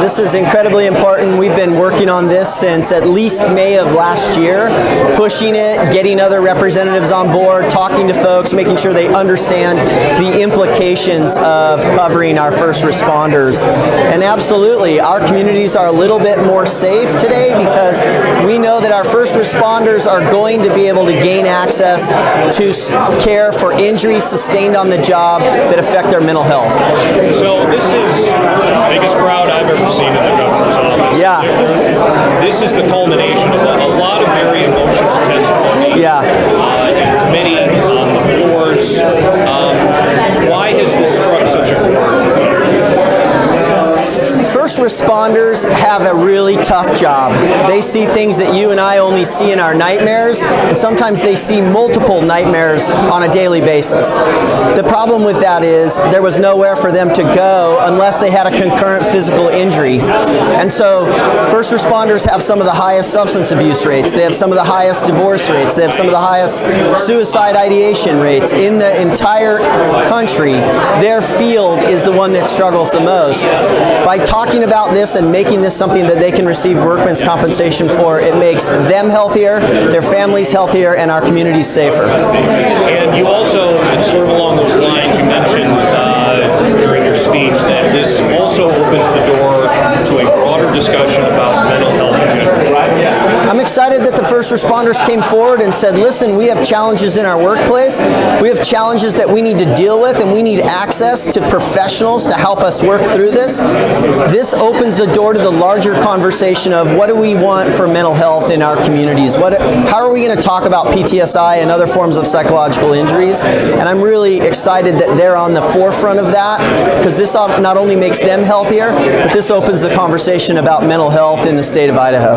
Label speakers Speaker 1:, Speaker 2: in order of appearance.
Speaker 1: This is incredibly important. We've been working on this since at least May of last year, pushing it, getting other representatives on board, talking to folks, making sure they understand the implications of covering our first responders. And absolutely, our communities are a little bit more safe today because we know that our first responders are going to be able to gain access to care for injuries sustained on the job that affect their mental health.
Speaker 2: So this is the biggest crowd I've ever seen in the governor's office.
Speaker 1: Yeah.
Speaker 2: This is the culmination of a, a lot of very emotional testimony.
Speaker 1: Yeah.
Speaker 2: Uh, many on the floors. Um, why has this struck such a chord?
Speaker 1: First responders have a really tough job. They see things that you and I only see in our nightmares, and sometimes they see multiple nightmares on a daily basis. The problem with that is there was nowhere for them to go unless they had a concurrent physical injury. And so first responders have some of the highest substance abuse rates. They have some of the highest divorce rates. They have some of the highest suicide ideation rates in the entire country. Their field is the one that struggles the most. By talking about this and making this something that they can receive workman's compensation for, it makes them healthier, their families healthier, and our communities safer.
Speaker 2: And you also, sort of along those lines, you mentioned uh, during your speech that this also opens the door to a broader discussion about mental health in general.
Speaker 1: I'm excited that the first responders came forward and said, listen, we have challenges in our workplace. We have challenges that we need to deal with, and we need access to professionals to help us work through this. This opens the door to the larger conversation of what do we want for mental health in our communities? What, how are we going to talk about PTSI and other forms of psychological injuries? And I'm really excited that they're on the forefront of that because this not only makes them healthier, but this opens the conversation about mental health in the state of Idaho.